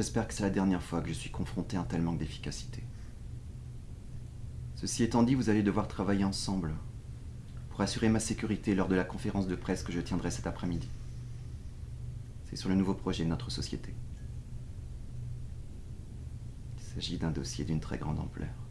J'espère que c'est la dernière fois que je suis confronté à un tel manque d'efficacité. Ceci étant dit, vous allez devoir travailler ensemble pour assurer ma sécurité lors de la conférence de presse que je tiendrai cet après-midi. C'est sur le nouveau projet de notre société. Il s'agit d'un dossier d'une très grande ampleur.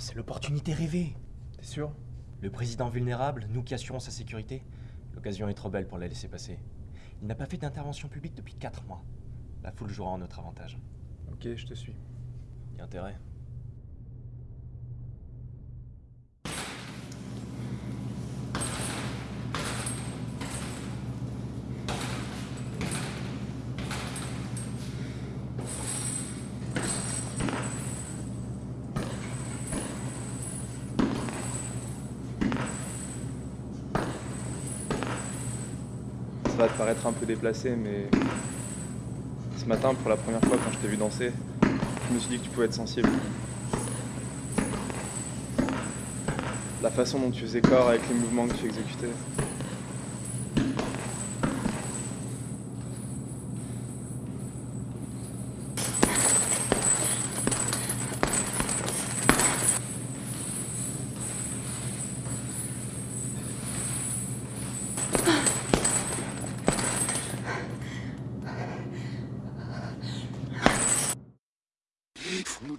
C'est l'opportunité rêvée. T'es sûr? Le président vulnérable, nous qui assurons sa sécurité. L'occasion est trop belle pour la laisser passer. Il n'a pas fait d'intervention publique depuis 4 mois. La foule jouera en notre avantage. Ok, je te suis. Y a intérêt. Va te paraître un peu déplacé, mais ce matin, pour la première fois, quand je t'ai vu danser, je me suis dit que tu pouvais être sensible. La façon dont tu faisais corps avec les mouvements que tu exécutais.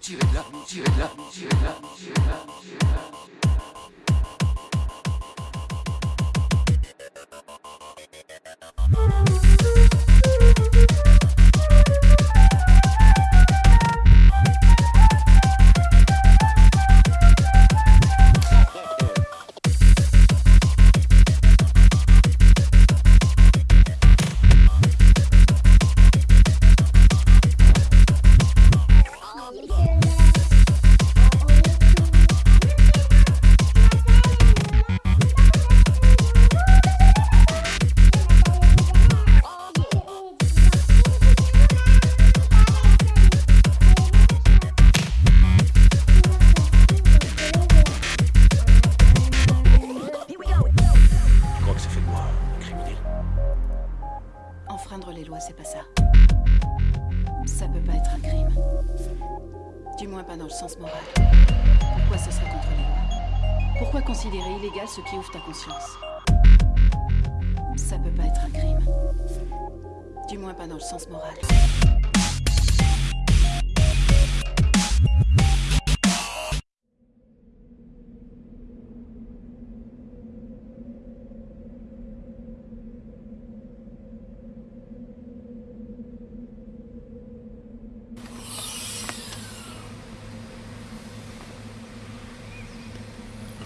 Il Du moins pas dans le sens moral. Pourquoi ce serait contre les lois? Pourquoi considérer illégal ce qui ouvre ta conscience? Ça peut pas être un crime. Du moins pas dans le sens moral.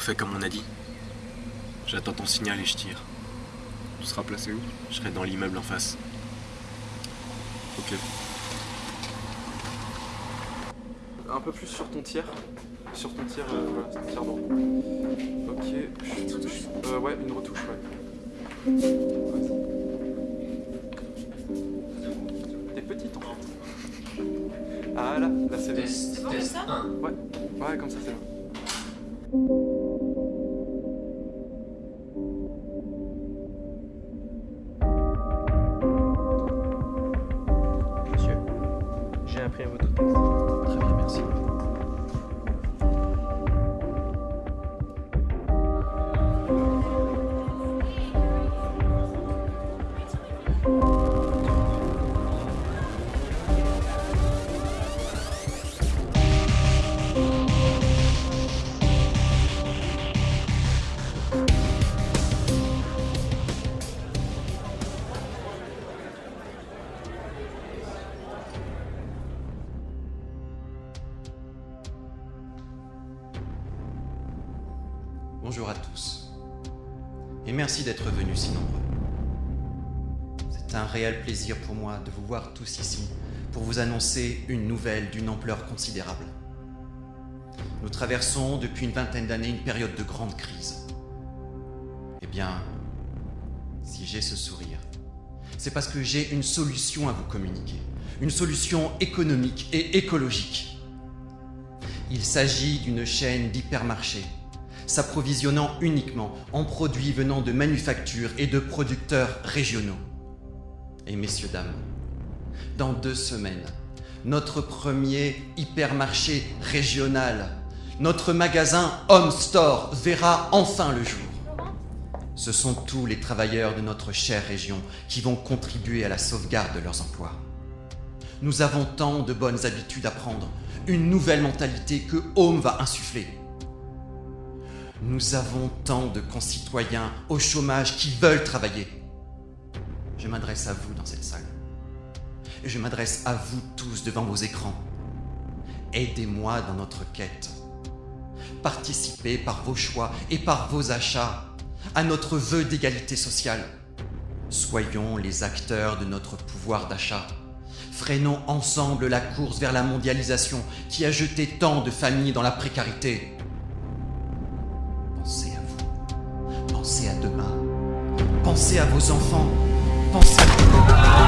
Fait comme on a dit. J'attends ton signal et je tire. Tu seras placé où? Je serai dans l'immeuble en face. Ok. Un peu plus sur ton tiers. Sur ton tiers, euh, voilà, ton tiers droit. Ok. je- Euh, ouais, une retouche, ouais. Vas-y. T'es petite en fait. Ah là, là c'est bien. Ouais, ouais, comme ça c'est bon. tema do texto. Bonjour à tous. Et merci d'être venus si nombreux. C'est un réel plaisir pour moi de vous voir tous ici pour vous annoncer une nouvelle d'une ampleur considérable. Nous traversons depuis une vingtaine d'années une période de grande crise. Eh bien, si j'ai ce sourire, c'est parce que j'ai une solution à vous communiquer. Une solution économique et écologique. Il s'agit d'une chaîne d'hypermarchés, s'approvisionnant uniquement en produits venant de manufactures et de producteurs régionaux. Et messieurs, dames, dans deux semaines, notre premier hypermarché régional, notre magasin Home Store verra enfin le jour. Ce sont tous les travailleurs de notre chère région qui vont contribuer à la sauvegarde de leurs emplois. Nous avons tant de bonnes habitudes à prendre, une nouvelle mentalité que Home va insuffler. Nous avons tant de concitoyens au chômage qui veulent travailler. Je m'adresse à vous dans cette salle. Je m'adresse à vous tous devant vos écrans. Aidez-moi dans notre quête. Participez par vos choix et par vos achats à notre vœu d'égalité sociale. Soyons les acteurs de notre pouvoir d'achat. Freinons ensemble la course vers la mondialisation qui a jeté tant de familles dans la précarité. Pensez à vos enfants. Pensez.